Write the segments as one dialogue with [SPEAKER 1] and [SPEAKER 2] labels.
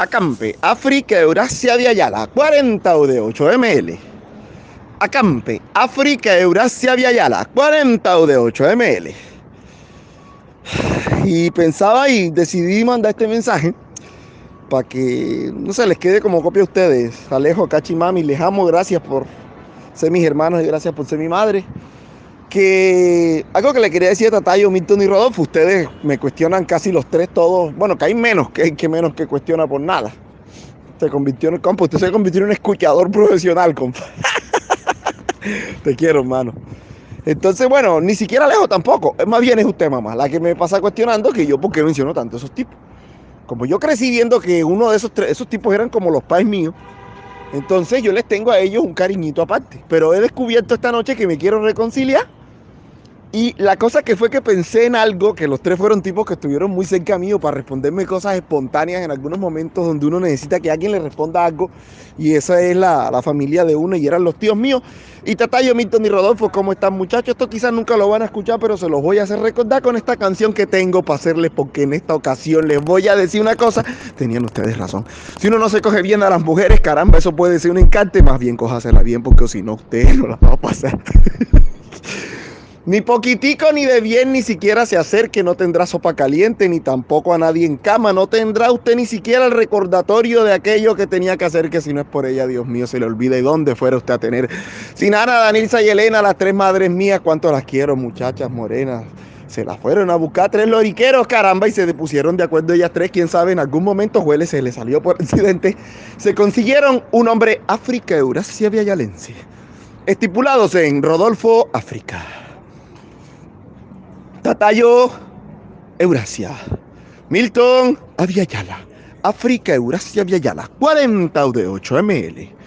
[SPEAKER 1] Acampe, África, Eurasia, Viayala, 40 de 8 ml. Acampe, África, Eurasia, Viayala, 40 de 8 ml. Y pensaba y decidí mandar este mensaje para que no se les quede como copia a ustedes. Alejo, Cachi, Mami, les amo, gracias por ser mis hermanos y gracias por ser mi madre. Que algo que le quería decir a Tatayo, Milton y Rodolfo, ustedes me cuestionan casi los tres todos, bueno, que hay menos, que que menos que cuestiona por nada. Se convirtió en el campo, usted se convirtió en un escuchador profesional, compa. Te quiero, hermano. Entonces, bueno, ni siquiera Alejo tampoco. Más bien es usted, mamá, la que me pasa cuestionando que yo, ¿por qué menciono tanto esos tipos? Como yo crecí viendo que uno de esos, tres, esos tipos eran como los pais míos, entonces yo les tengo a ellos un cariñito aparte. Pero he descubierto esta noche que me quiero reconciliar y la cosa que fue que pensé en algo, que los tres fueron tipos que estuvieron muy cerca mío para responderme cosas espontáneas en algunos momentos donde uno necesita que alguien le responda algo. Y esa es la, familia de uno y eran los tíos míos. Y Tatayo, Milton y Rodolfo, ¿cómo están muchachos? Esto quizás nunca lo van a escuchar, pero se los voy a hacer recordar con esta canción que tengo para hacerles, porque en esta ocasión les voy a decir una cosa. Tenían ustedes razón. Si uno no se coge bien a las mujeres, caramba, eso puede ser un encante. Más bien cójasela bien, porque si no, usted no la va a pasar. Ni poquitico ni de bien ni siquiera se acerque, no tendrá sopa caliente, ni tampoco a nadie en cama, no tendrá usted ni siquiera el recordatorio de aquello que tenía que hacer, que si no es por ella, Dios mío, se le olvida y dónde fuera usted a tener. Sin Ana, Danilza y Elena, las tres madres mías, cuánto las quiero, muchachas morenas. Se las fueron a buscar tres loriqueros, caramba, y se pusieron de acuerdo ellas tres. Quién sabe, en algún momento Juele se le salió por accidente. Se consiguieron un hombre África Eurasia Viayalense, estipulados en Rodolfo, África. Tatayo, Eurasia. Milton, Aviala. África, Eurasia, Viayala. 40 de 8 ml.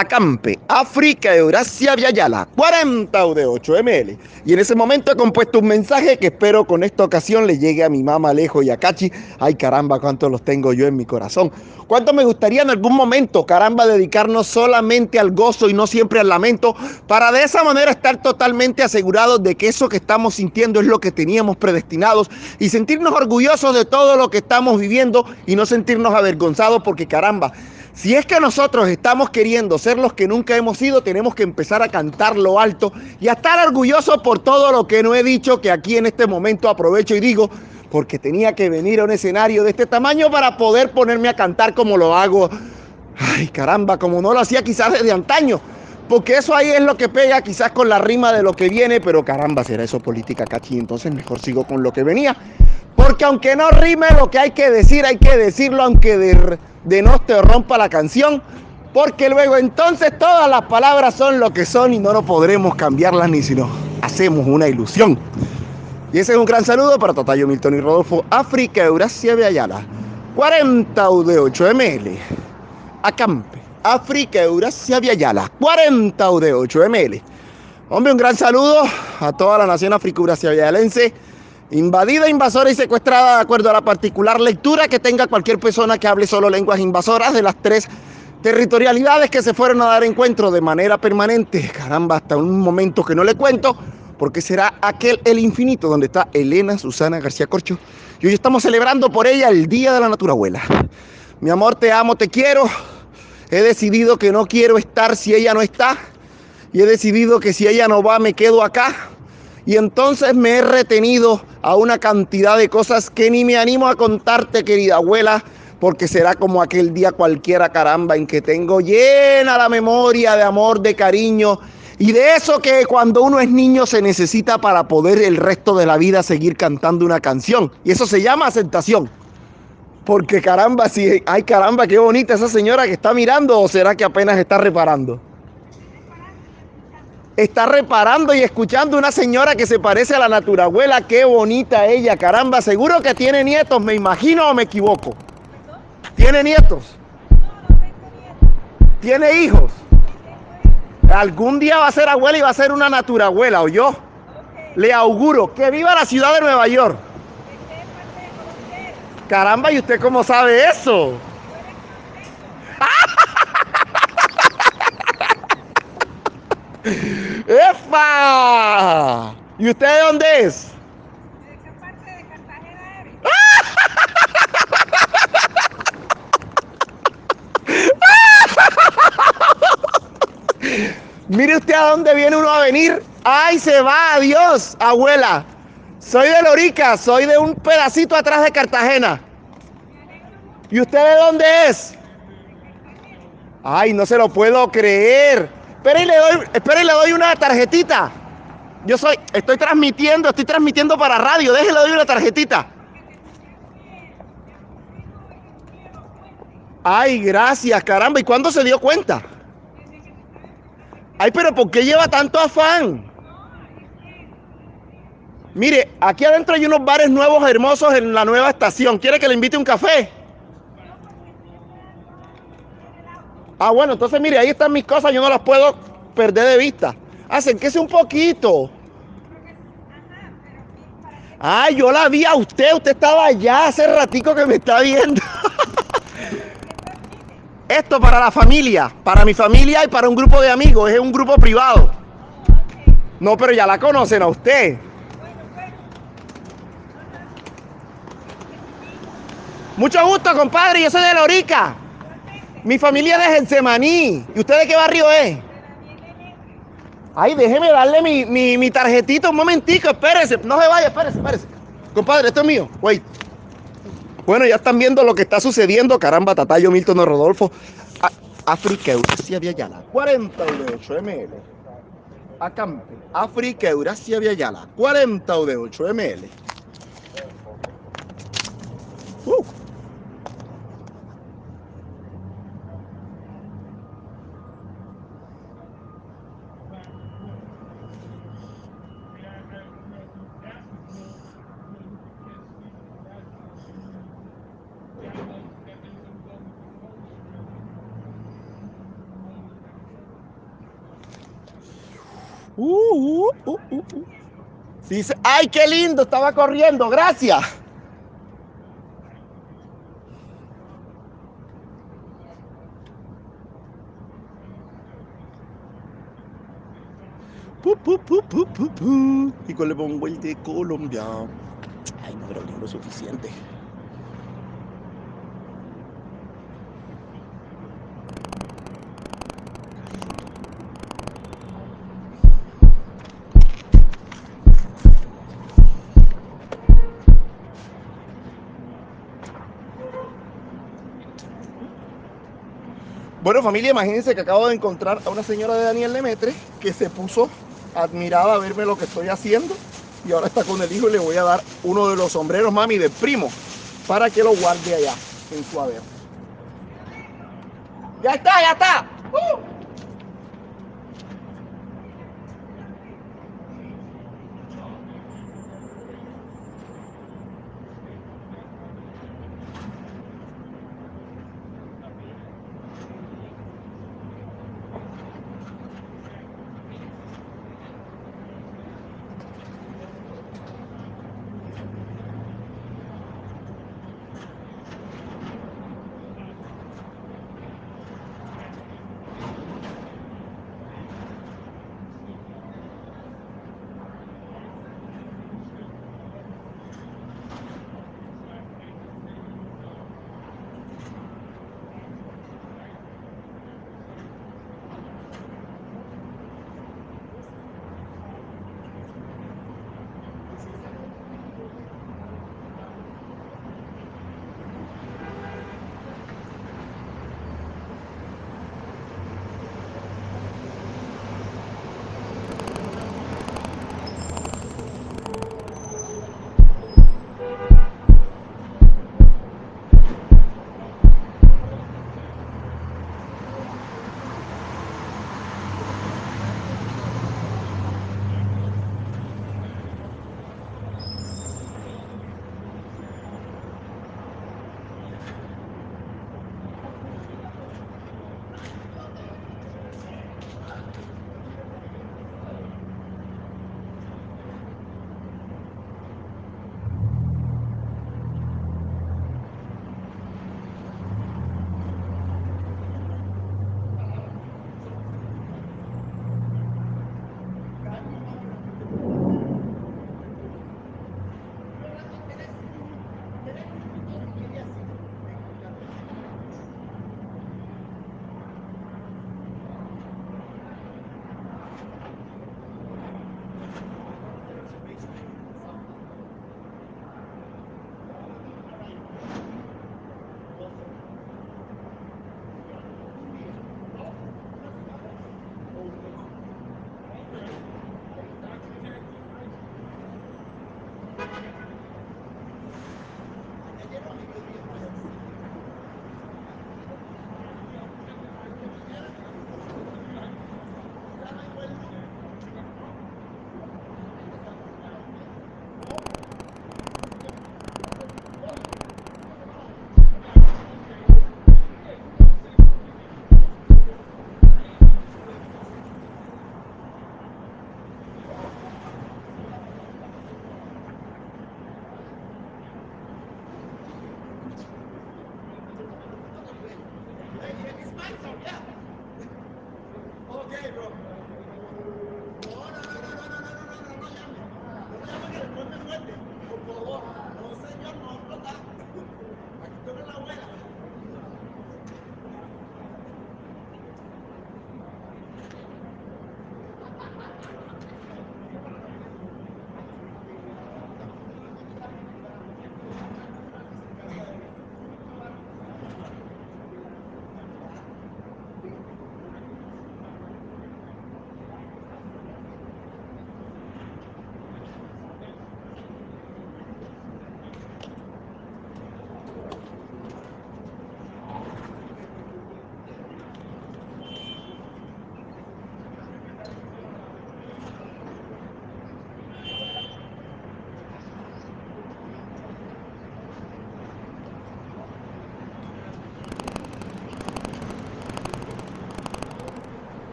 [SPEAKER 1] Acampe, África, Eurasia, Viayala, 40 de 8 ml. Y en ese momento he compuesto un mensaje que espero con esta ocasión le llegue a mi mamá Alejo y a Cachi. Ay, caramba, cuántos los tengo yo en mi corazón. Cuánto me gustaría en algún momento, caramba, dedicarnos solamente al gozo y no siempre al lamento, para de esa manera estar totalmente asegurados de que eso que estamos sintiendo es lo que teníamos predestinados y sentirnos orgullosos de todo lo que estamos viviendo y no sentirnos avergonzados porque, caramba, si es que nosotros estamos queriendo ser los que nunca hemos sido, tenemos que empezar a cantar lo alto y a estar orgullosos por todo lo que no he dicho, que aquí en este momento aprovecho y digo, porque tenía que venir a un escenario de este tamaño para poder ponerme a cantar como lo hago. Ay, caramba, como no lo hacía quizás desde antaño. Porque eso ahí es lo que pega quizás con la rima de lo que viene, pero caramba, será eso política, Cachi. Entonces mejor sigo con lo que venía. Porque aunque no rime lo que hay que decir, hay que decirlo aunque de, de no te rompa la canción. Porque luego entonces todas las palabras son lo que son y no lo podremos cambiarlas ni si no hacemos una ilusión. Y ese es un gran saludo para Totayo Milton y Rodolfo, África, Eurasia, Viayala. 40 de 8 ml. Acampe, África, Eurasia, Viayala. 40 de 8 ml. Hombre, un gran saludo a toda la nación África, Eurasia, invadida, invasora y secuestrada de acuerdo a la particular lectura que tenga cualquier persona que hable solo lenguas invasoras de las tres territorialidades que se fueron a dar encuentro de manera permanente, caramba, hasta un momento que no le cuento, porque será aquel el infinito donde está Elena Susana García Corcho. Y hoy estamos celebrando por ella el Día de la Naturabuela. Mi amor, te amo, te quiero. He decidido que no quiero estar si ella no está. Y he decidido que si ella no va, me quedo acá. Y entonces me he retenido a una cantidad de cosas que ni me animo a contarte, querida abuela, porque será como aquel día cualquiera, caramba, en que tengo llena la memoria de amor, de cariño y de eso que cuando uno es niño se necesita para poder el resto de la vida seguir cantando una canción. Y eso se llama aceptación. Porque caramba, si, ay caramba, qué bonita esa señora que está mirando o será que apenas está reparando está reparando y escuchando una señora que se parece a la naturabuela. Qué bonita ella, caramba. Seguro que tiene nietos, me imagino o me equivoco. ¿Tiene nietos? ¿Tiene hijos? Algún día va a ser abuela y va a ser una naturabuela, ¿o yo? Le auguro que viva la ciudad de Nueva York. Caramba, ¿y usted cómo sabe eso? ¡Epa! ¿Y usted de dónde es? ¿De qué parte de Cartagena eres? Mire usted a dónde viene uno a venir. ¡Ay, se va! ¡Adiós, abuela! Soy de Lorica, soy de un pedacito atrás de Cartagena. ¿Y usted de dónde es? ¡Ay, no se lo puedo creer! Espera y le doy, espera doy una tarjetita. Yo soy, estoy transmitiendo, estoy transmitiendo para radio. Déjele doy una tarjetita. Ay, gracias, caramba. ¿Y cuándo se dio cuenta? Ay, pero ¿por qué lleva tanto afán? Mire, aquí adentro hay unos bares nuevos hermosos en la nueva estación. ¿Quiere que le invite un café? Ah, bueno, entonces mire, ahí están mis cosas, yo no las puedo perder de vista. Acérquese un poquito. Ay, yo la vi a usted, usted estaba allá hace ratico que me está viendo. Esto para la familia, para mi familia y para un grupo de amigos, es un grupo privado. No, pero ya la conocen a usted. Mucho gusto, compadre, yo soy de Lorica. Mi familia es de Gensemaní. ¿Y usted de qué barrio es? Ay, déjeme darle mi, mi, mi tarjetita un momentico, espérese. No se vaya, espérese, espérese. Compadre, esto es mío. Wait. Bueno, ya están viendo lo que está sucediendo. Caramba, Tatayo, Milton Rodolfo. África, Eurasia, Viayala. 48 ml. Acampe. África, Eurasia, Viayala. 48 ml. Uh. Uh, uh, uh, Dice, ay, qué lindo, estaba corriendo, gracias. Y con le pongo el de Colombia. Ay, no, pero lo suficiente. Bueno, familia, imagínense que acabo de encontrar a una señora de Daniel Lemetre que se puso admirada a verme lo que estoy haciendo y ahora está con el hijo y le voy a dar uno de los sombreros, mami, de primo para que lo guarde allá en su haber. ¡Ya está, ya está!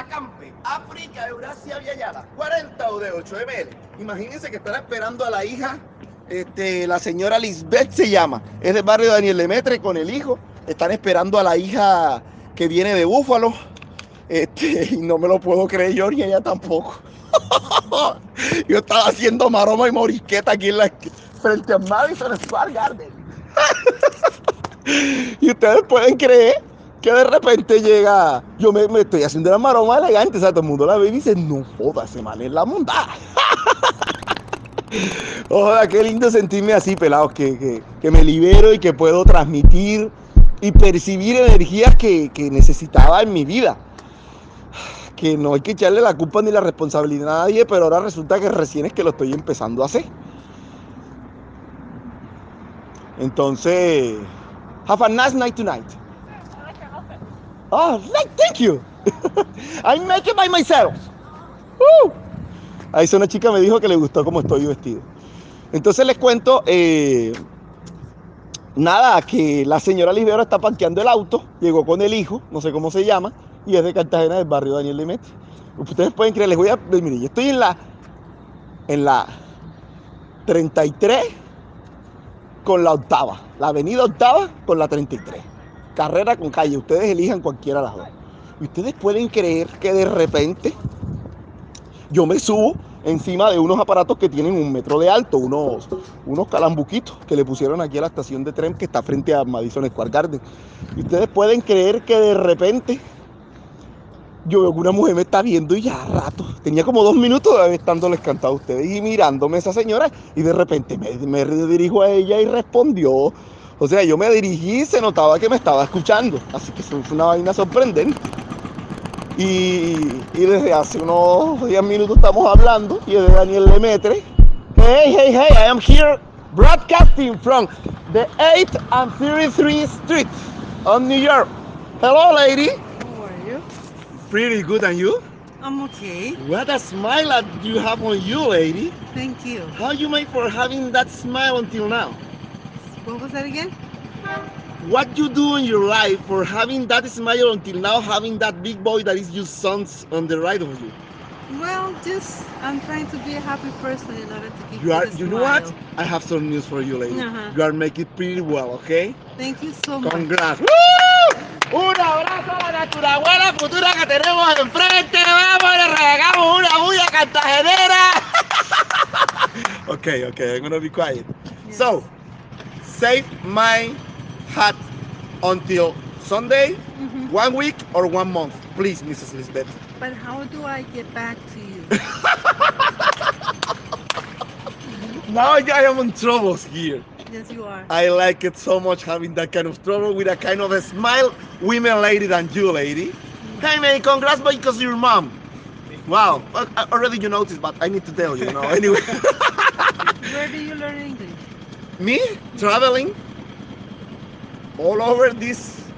[SPEAKER 1] Acampe, África, Eurasia, Viayala, 40 o de 8 ml. Imagínense que están esperando a la hija, este, la señora Lisbeth se llama, es del barrio Daniel Lemetre con el hijo. Están esperando a la hija que viene de Búfalo. Este, y no me lo puedo creer yo ni ella tampoco. yo estaba haciendo maroma y morisqueta aquí en la frente a Madison Square Garden. y ustedes pueden creer que de repente llega, yo me, estoy haciendo la maroma elegante, o sea, todo el mundo la ve y dice, no joda, ese mal es la montada. Ojalá, qué lindo sentirme así, pelados, que, me libero y que puedo transmitir y percibir energías que, que, necesitaba en mi vida. Que no hay que echarle la culpa ni la responsabilidad a nadie, pero ahora resulta que recién es que lo estoy empezando a hacer. Entonces, have a nice night tonight. Oh, thank you. I make it by myself. Ahí una chica me dijo que le gustó cómo estoy vestido. Entonces les cuento, eh, nada, que la señora Libero está parqueando el auto, llegó con el hijo, no sé cómo se llama, y es de Cartagena, del barrio Daniel Limete. Ustedes pueden creer, les voy a, mire, yo estoy en la, en la 33 con la octava, la avenida octava con la 33 carrera con calle. Ustedes elijan cualquiera de las dos. Y ustedes pueden creer que de repente yo me subo encima de unos aparatos que tienen un metro de alto, unos, unos calambuquitos que le pusieron aquí a la estación de tren que está frente a Madison Square Garden. Y ustedes pueden creer que de repente yo veo que una mujer me está viendo y ya rato, tenía como dos minutos de estándoles cantado a ustedes y mirándome esa señora y de repente me, me dirijo a ella y respondió. O sea, yo me dirigí y se notaba que me estaba escuchando. Así que fue una vaina sorprendente. Y, y desde hace unos 10 minutos estamos hablando y de Daniel Lemetre. Hey, hey, hey, I am here broadcasting from the 8th and 33 Street on New York. Hello, lady.
[SPEAKER 2] How are you?
[SPEAKER 1] Pretty good, and you?
[SPEAKER 2] I'm okay.
[SPEAKER 1] What a smile that you have on you, lady.
[SPEAKER 2] Thank you.
[SPEAKER 1] How you made for having that smile until now?
[SPEAKER 2] What was that again?
[SPEAKER 1] What you do in your life for having that smile until now, having that big boy that is your sons on the right of you?
[SPEAKER 2] Well, just I'm trying to be a happy person in order to keep
[SPEAKER 1] You are. You know what? I have some news for you, lady.
[SPEAKER 2] Uh-huh.
[SPEAKER 1] You are making pretty well, okay?
[SPEAKER 2] Thank you so much.
[SPEAKER 1] Congrats. ¡Woo! Un abrazo a la naturabuela futura que tenemos enfrente. Vamos, le regamos una bulla cartagenera. okay, okay, I'm gonna be quiet.
[SPEAKER 2] Yes.
[SPEAKER 1] So, save my hat until Sunday,
[SPEAKER 2] Mhm.
[SPEAKER 1] one week or one month, please, Mrs. Lisbeth.
[SPEAKER 2] But how do I get back to you?
[SPEAKER 1] Now I am in troubles here.
[SPEAKER 2] yes, you are.
[SPEAKER 1] I like it so much having that kind of trouble with a kind of a smile, women lady than you, lady. Hey man, congrats because your mom. Wow, uh, uh, already you noticed, but I need to tell you, you know. Anyway,
[SPEAKER 2] Where do you learn English?
[SPEAKER 1] Me traveling all over this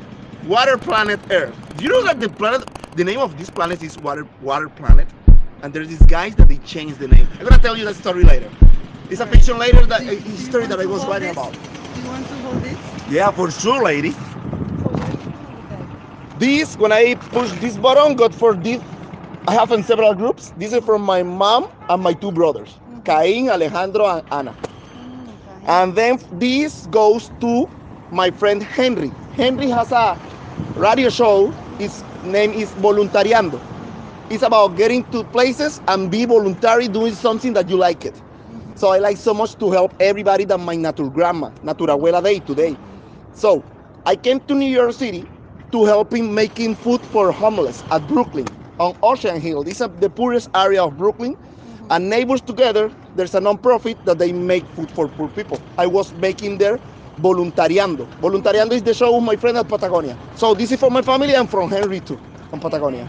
[SPEAKER 1] water planet Earth. Do you know that the planet, the name of this planet is water water planet, and there's these guys that they changed the name. I'm gonna tell you that story later. It's a fiction later that a
[SPEAKER 2] you
[SPEAKER 1] history
[SPEAKER 2] want
[SPEAKER 1] that I was writing
[SPEAKER 2] this?
[SPEAKER 1] about.
[SPEAKER 2] Do you want to hold this?
[SPEAKER 1] Yeah, for sure, lady.
[SPEAKER 2] So what do you do with that?
[SPEAKER 1] This, when I push this button, got for this. I have in several groups. This is from my mom and my two brothers,
[SPEAKER 2] Mhm.
[SPEAKER 1] Cain, Alejandro, and Ana. And then this goes to my friend Henry. Henry has a radio show. His name is Voluntariando. It's about getting to places and be voluntary doing something that you like it. So I like so much to help everybody that my natural grandma, naturabuela day today. So I came to New York City to help him making food for homeless at Brooklyn on Ocean Hill. This is the poorest area of Brooklyn. And neighbors together, there's a non-profit that they make food for poor people. I was making there voluntariando. Voluntariando is the show of my friend at Patagonia. So this is for my family and from Henry too, on Patagonia.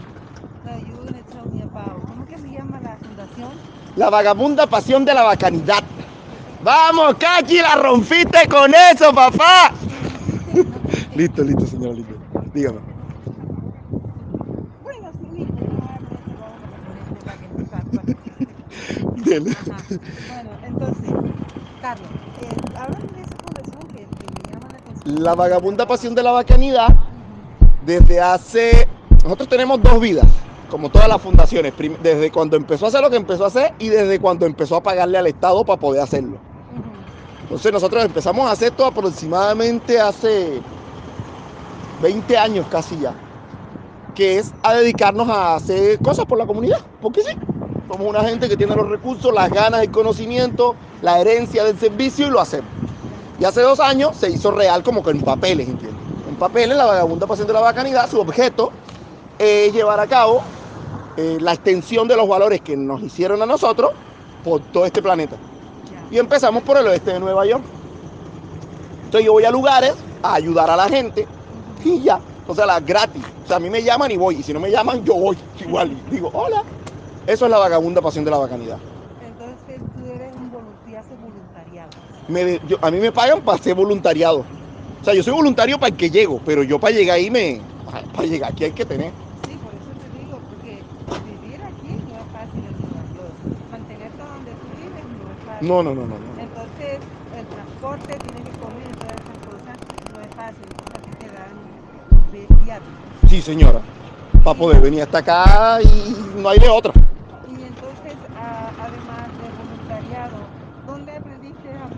[SPEAKER 2] Now you were gonna tell me about ¿cómo que se llama la fundación?
[SPEAKER 1] La vagabunda pasión de la bacanidad. Vamos, Cachi, la rompiste con eso, papá. listo, listo, señora, listo. Dígame.
[SPEAKER 2] Bueno, sí, listo, no hablo de eso, vamos a ponerle para que no salga.
[SPEAKER 1] Dele.
[SPEAKER 2] Bueno, entonces, Carlos, eh, háblame de esa fundación que, que me llama la atención.
[SPEAKER 1] La vagabunda pasión de la bacanidad, desde hace... Nosotros tenemos dos vidas, como todas las fundaciones, desde cuando empezó a hacer lo que empezó a hacer y desde cuando empezó a pagarle al Estado para poder hacerlo. Entonces nosotros empezamos a hacer esto aproximadamente hace 20 años casi ya, que es a dedicarnos a hacer cosas por la comunidad, porque sí, somos una gente que tiene los recursos, las ganas, el conocimiento, la herencia del servicio y lo hacemos. Y hace dos años se hizo real como que en papeles, ¿entiendes? En papeles, la vagabunda pasión de la bacanidad, su objeto es llevar a cabo eh, la extensión de los valores que nos hicieron a nosotros por todo este planeta. Y empezamos por el oeste de Nueva York. Entonces yo voy a lugares a ayudar a la gente y ya. O sea, la gratis. O sea, a mí me llaman y voy. Y si no me llaman, yo voy igual. Digo, hola. Eso es la vagabunda pasión de la bacanidad.
[SPEAKER 2] Entonces tú eres un voluntario, voluntariado.
[SPEAKER 1] Me- yo- a mí me pagan para hacer voluntariado. O sea, yo soy voluntario para el que llego, pero yo para llegar ahí me... Para llegar aquí hay que tener.
[SPEAKER 2] Sí, por eso te digo, porque vivir aquí no es fácil en Nueva York. Mantenerte donde tú vives no es fácil.
[SPEAKER 1] No, no, no, no. no.
[SPEAKER 2] Entonces, el transporte, tienes que comer y todas esas cosas, no es fácil. Ti te dan vi- viáticos.
[SPEAKER 1] Sí, señora. Para poder venir hasta acá y no hay de otra.
[SPEAKER 2] Y entonces, a- además de voluntariado, ¿dónde aprendiste a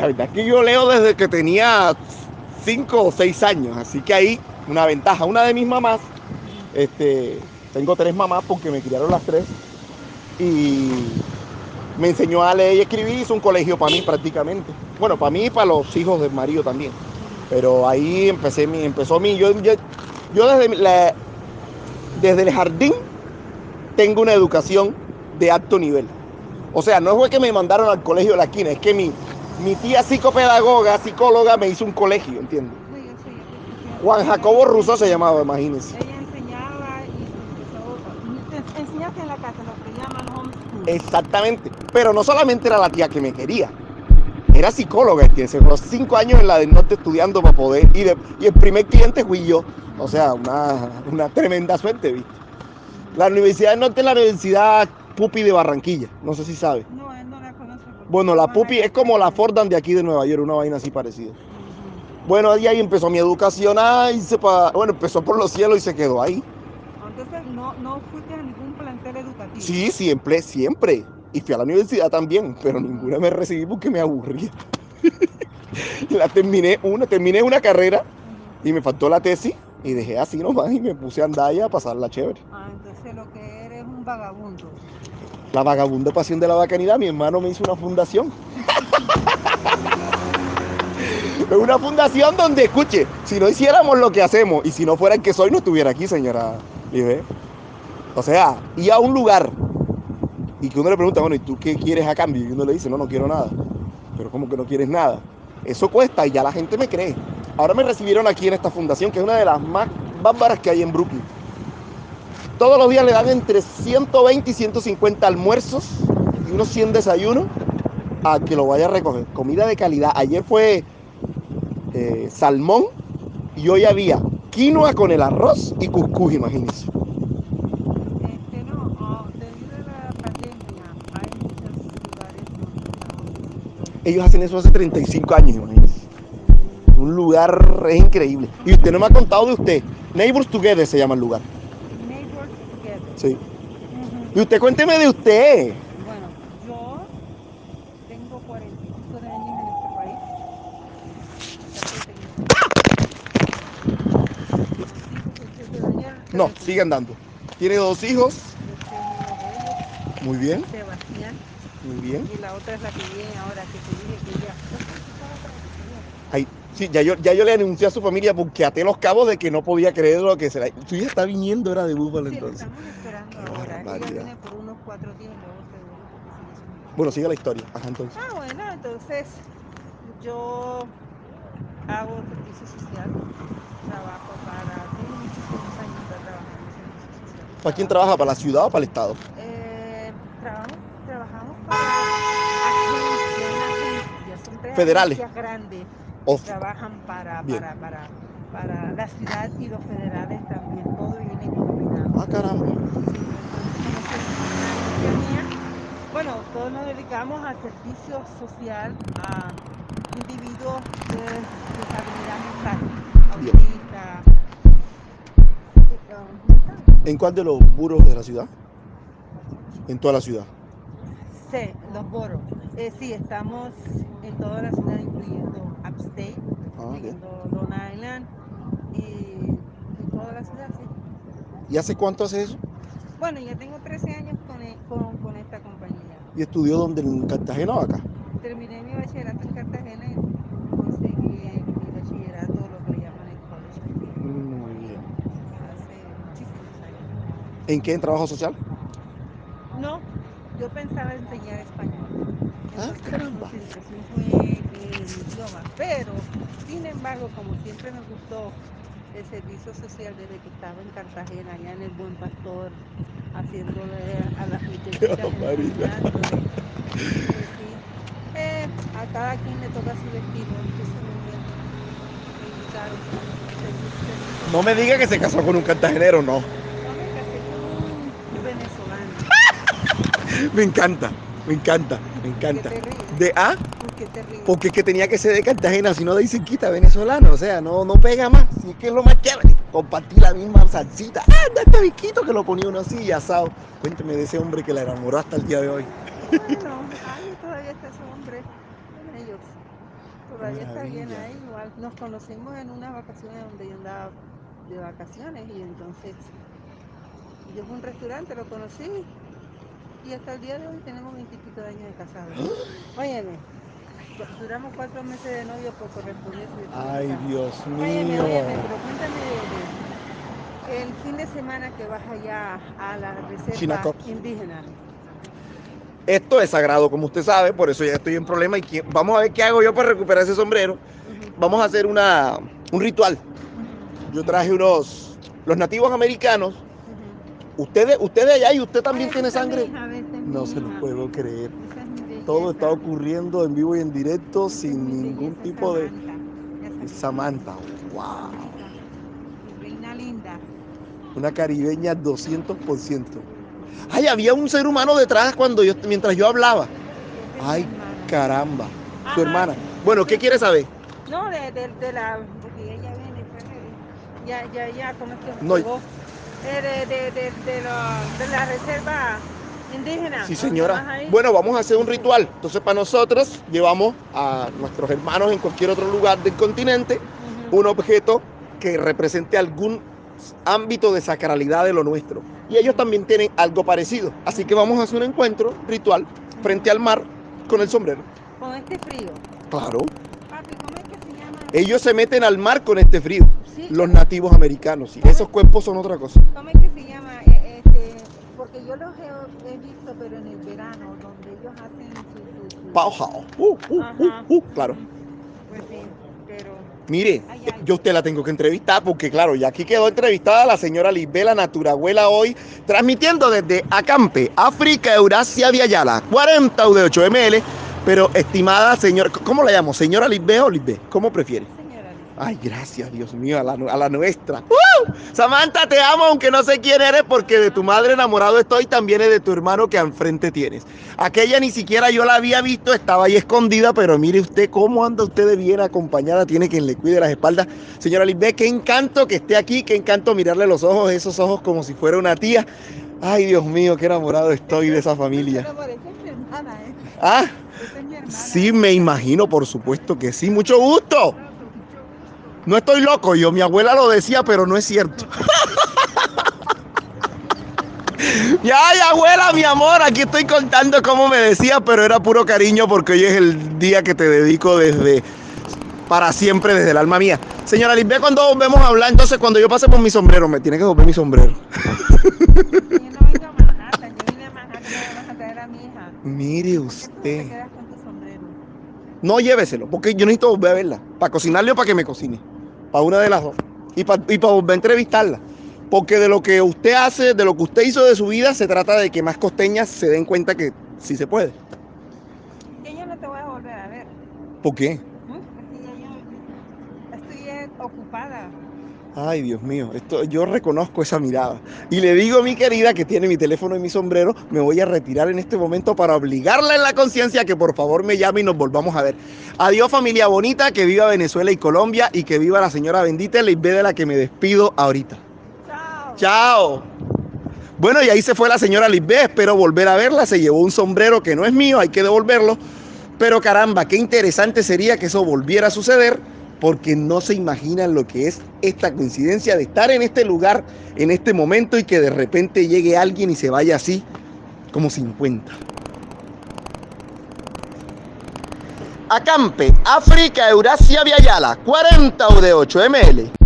[SPEAKER 1] La verdad es que yo leo desde que tenía cinco o seis años. Así que ahí una ventaja. Una de mis mamás, este, tengo tres mamás porque me criaron las tres. Y me enseñó a leer y escribir, hizo un colegio para mí prácticamente. Bueno, para mí y para los hijos del marido también. Pero ahí empecé mi, empezó mi, yo, yo, yo desde, la, desde el jardín tengo una educación de alto nivel. O sea, no fue que me mandaron al colegio de la esquina, es que mi, mi tía psicopedagoga, psicóloga, me hizo un colegio, ¿entiendes? Juan Jacobo Russo se llamaba, imagínense.
[SPEAKER 2] Ella enseñaba y enseñaste en la casa, lo que llaman homeschool.
[SPEAKER 1] Exactamente. Pero no solamente era la tía que me quería, era psicóloga, ¿entiendes? Los cinco años en la del norte estudiando para poder. Y, de- y el primer cliente fui yo. O sea, una, una tremenda suerte, ¿viste? La Universidad del Norte es la Universidad Pupi de Barranquilla. No sé si sabe.
[SPEAKER 2] No, él no la conoce.
[SPEAKER 1] Bueno, la Pupi es como la Fordham de aquí de Nueva York, una vaina así parecida. Bueno, y ahí empezó mi educación. Ah, hice pa- Bueno, empezó por los cielos y se quedó ahí.
[SPEAKER 2] Entonces, no, no fuiste a ningún plantel educativo.
[SPEAKER 1] Sí, siempre, siempre. Y fui a la universidad también, pero ninguna me recibí porque me aburría. la terminé una, terminé una carrera y me faltó la tesis y dejé así nomás y me puse a andar y a pasarla chévere.
[SPEAKER 2] Ah, entonces lo que eres es un vagabundo.
[SPEAKER 1] La vagabunda pasión de la bacanidad, mi hermano me hizo una fundación. Es una fundación donde, escuche, si no hiciéramos lo que hacemos y si no fuera el que soy, no estuviera aquí, señora Libe. O sea, ir a un lugar y que uno le pregunta, bueno, ¿y tú qué quieres a cambio? Y uno le dice, no, no quiero nada. Pero ¿cómo que no quieres nada? Eso cuesta y ya la gente me cree. Ahora me recibieron aquí en esta fundación, que es una de las más bárbaras que hay en Brooklyn. Todos los días le dan entre 120 y 150 almuerzos y unos 100 desayunos a que lo vaya a recoger. Comida de calidad. Ayer fue eh, salmón y hoy había quinoa con el arroz y cuscús, imagínense.
[SPEAKER 2] Este, estamos
[SPEAKER 1] Ellos hacen eso hace 35 años, imagínense. Un lugar es increíble. Y usted no me ha contado de usted. Neighbors Together se llama el lugar.
[SPEAKER 2] Neighbors Together.
[SPEAKER 1] Sí.
[SPEAKER 2] Ujú.
[SPEAKER 1] Y usted cuénteme de usted.
[SPEAKER 2] Bueno, yo tengo 45 de años en este país.
[SPEAKER 1] No, sigue andando. Tiene dos hijos. Muy bien,
[SPEAKER 2] Sebastián,
[SPEAKER 1] muy bien.
[SPEAKER 2] y la otra es la que viene ahora, que te dije que
[SPEAKER 1] sí, ya yo, ya yo le anuncié a su familia porque até los cabos de que no podía creer lo que será. Su hija está viniendo, era de Búfalo
[SPEAKER 2] Sí, la
[SPEAKER 1] entonces.
[SPEAKER 2] estamos esperando
[SPEAKER 1] Qué
[SPEAKER 2] ahora. Ella viene por unos cuatro días luego se
[SPEAKER 1] Bueno, sigue la historia. Ajá, entonces.
[SPEAKER 2] Ah, bueno, entonces yo hago servicio social, trabajo para, tengo muchísimos años de trabajar en servicio social.
[SPEAKER 1] ¿Para quién trabaja? ¿Para la ciudad o para el estado?
[SPEAKER 2] Eh, trabajamos, trabajamos para agencias, agencias, son tres
[SPEAKER 1] Federales.
[SPEAKER 2] grandes Trabajan para, para, para, para la ciudad y los federales también, todo viene combinado.
[SPEAKER 1] Ah, caramba.
[SPEAKER 2] Bueno, todos nos dedicamos al servicio social a individuos de discapacidad mental, eh,
[SPEAKER 1] ¿En cuál de los buros de la ciudad? En toda la ciudad.
[SPEAKER 2] Sí, los boros. Eh, sí, estamos en toda la ciudad, incluyendo Long Island y en toda la ciudad, sí.
[SPEAKER 1] ¿Y hace cuánto hace eso?
[SPEAKER 2] Bueno, ya tengo 13 años con, e- con, con esta compañía.
[SPEAKER 1] ¿Y estudió donde? ¿En Cartagena o acá?
[SPEAKER 2] Terminé mi bachillerato en Cartagena y conseguí mi bachillerato, lo que le llaman el college,
[SPEAKER 1] Muy bien.
[SPEAKER 2] hace muchísimos años.
[SPEAKER 1] ¿En qué? ¿En trabajo social?
[SPEAKER 2] No, yo pensaba enseñar español.
[SPEAKER 1] Ah, caramba.
[SPEAKER 2] Fue idioma, pero sin embargo, como siempre me gustó el servicio social desde que estaba en Cartagena, allá en el Buen Pastor, haciéndole a las. Pues sí, eh, a cada quien le toca su destino, entonces me.
[SPEAKER 1] No me diga que se casó con un cartagenero, no.
[SPEAKER 2] No me casé con un venezolano.
[SPEAKER 1] Me encanta, me encanta, me
[SPEAKER 2] ¿Qué
[SPEAKER 1] encanta. De A,
[SPEAKER 2] ¿Por qué te ríes?
[SPEAKER 1] porque es que tenía que ser de Cartagena, si no de cerquita, venezolano. O sea, no, no pega más. Sí que es lo más chévere. Compartir la misma salsita. Ah, anda este biquito que lo ponía uno así y asado. Cuénteme de ese hombre que la enamoró hasta el día de hoy.
[SPEAKER 2] Bueno, ay, todavía está ese hombre con ellos. todavía está llena ahí, igual. Nos conocimos en unas vacaciones donde yo andaba de vacaciones y entonces yo fui a un restaurante, lo conocí y hasta el día de hoy tenemos veintipico de años de casados. Óyeme, duramos cuatro meses de novio por correspondencia.
[SPEAKER 1] Ay, Dios mío.
[SPEAKER 2] Óyeme, óyeme, pero cuéntame de, de, el fin de semana que vas allá a la reserva
[SPEAKER 1] Chinaco.
[SPEAKER 2] indígena.
[SPEAKER 1] Esto es sagrado, como usted sabe, por eso ya estoy en problema y vamos a ver qué hago yo para recuperar ese sombrero. Vamos a hacer una, un ritual. Yo traje unos, los nativos americanos. Ustedes, ustedes allá y usted también
[SPEAKER 2] Ay,
[SPEAKER 1] tiene sangre.
[SPEAKER 2] hija,
[SPEAKER 1] No se lo puedo creer.
[SPEAKER 2] Es.
[SPEAKER 1] Todo está ocurriendo en vivo y en directo sin
[SPEAKER 2] mi
[SPEAKER 1] ningún
[SPEAKER 2] belleza,
[SPEAKER 1] tipo de...
[SPEAKER 2] Samantha.
[SPEAKER 1] Wow.
[SPEAKER 2] Mi reina linda.
[SPEAKER 1] Una caribeña 200%. Ay, había un ser humano detrás cuando yo, mientras yo hablaba. Ay, caramba. Su
[SPEAKER 2] Ajá.
[SPEAKER 1] hermana. Bueno, ¿qué quiere saber?
[SPEAKER 2] No, de, de, de la. Porque ella viene, pues, ya, ya, ya, ¿cómo es que
[SPEAKER 1] No,
[SPEAKER 2] de, de, de, de, lo- de la reserva indígena.
[SPEAKER 1] Sí,
[SPEAKER 2] ¿dónde vas
[SPEAKER 1] señora. Bueno, vamos a hacer un ritual. Entonces, para nosotros, llevamos a nuestros hermanos en cualquier otro lugar del continente un objeto que represente algún ámbito de sacralidad de lo nuestro. Y ellos también tienen algo parecido. Así que vamos a hacer un encuentro ritual frente al mar con el sombrero.
[SPEAKER 2] Con este frío.
[SPEAKER 1] Claro.
[SPEAKER 2] Papi, ¿cómo es que se llama?
[SPEAKER 1] Ellos se meten al mar con este frío.
[SPEAKER 2] Sí,
[SPEAKER 1] Los nativos americanos. Y esos cuerpos son otra cosa.
[SPEAKER 2] ¿Cómo es que se llama? Eh, este, porque yo los he, he visto, pero en el verano, donde ellos hacen su. su, su-
[SPEAKER 1] Pauhao. Uh, uh, uh, claro.
[SPEAKER 2] Pues sí, pero.
[SPEAKER 1] Mire,
[SPEAKER 2] Ay,
[SPEAKER 1] eh,
[SPEAKER 2] ay.
[SPEAKER 1] yo usted la tengo que entrevistar porque claro, ya aquí quedó entrevistada la señora Lisbela Naturabuela hoy, transmitiendo desde Acampe, África, Eurasia, Viayala, 40 UD8 ML, pero estimada señora, ¿cómo la llamo? ¿Señora Lisbé o Lisbé? ¿Cómo prefiere? Ay, gracias, Dios mío, a la, a la nuestra. ¡Uh! Samantha, te amo, aunque no sé quién eres, porque de tu madre enamorado estoy, también es de tu hermano que enfrente tienes. Aquella ni siquiera yo la había visto, estaba ahí escondida, pero mire usted cómo anda usted de bien acompañada, tiene quien le cuide las espaldas. Señora Lisbeth, qué encanto que esté aquí, qué encanto mirarle los ojos, esos ojos como si fuera una tía. Ay, Dios mío, qué enamorado estoy de esa familia.
[SPEAKER 2] ¿eh?
[SPEAKER 1] Ah, sí, me imagino, por supuesto que sí. Mucho gusto. No estoy loco, yo, mi abuela lo decía, pero no es cierto. ya, ay, abuela, mi amor, aquí estoy contando cómo me decía, pero era puro cariño porque hoy es el día que te dedico desde para siempre, desde el alma mía. Señora Lisbeth, cuando volvemos a hablar, entonces cuando yo pase por mi sombrero, me tiene que devolver mi sombrero.
[SPEAKER 2] Yo no vengo a Manhattan, yo vine a Manhattan nada más a traer a mi hija.
[SPEAKER 1] Mire
[SPEAKER 2] ¿Por qué tú no te
[SPEAKER 1] usted.
[SPEAKER 2] quedas con tu sombrero?
[SPEAKER 1] No lléveselo, porque yo necesito volver a verla. Para cocinarle o para que me cocine. Para una de las dos. Y para, y para volver a entrevistarla. Porque de lo que usted hace, de lo que usted hizo de su vida, se trata de que más costeñas se den cuenta que sí se puede.
[SPEAKER 2] Que yo no te voy a volver a ver.
[SPEAKER 1] ¿Por qué?
[SPEAKER 2] ¿Mm? Porque ya yo estoy eh, ocupada.
[SPEAKER 1] Ay, Dios mío, esto, yo reconozco esa mirada. Y le digo a mi querida que tiene mi teléfono y mi sombrero, me voy a retirar en este momento para obligarla en la conciencia que por favor me llame y nos volvamos a ver. Adiós familia bonita, que viva Venezuela y Colombia y que viva la señora bendita y de la que me despido ahorita.
[SPEAKER 2] Chao.
[SPEAKER 1] Chao. Bueno, y ahí se fue la señora Lisbeth, espero volver a verla, se llevó un sombrero que no es mío, hay que devolverlo. Pero caramba, qué interesante sería que eso volviera a suceder, porque no se imaginan lo que es esta coincidencia de estar en este lugar, en este momento, y que de repente llegue alguien y se vaya así, como 50. Acampe, África, Eurasia, Viayala, 40 UD8 ML.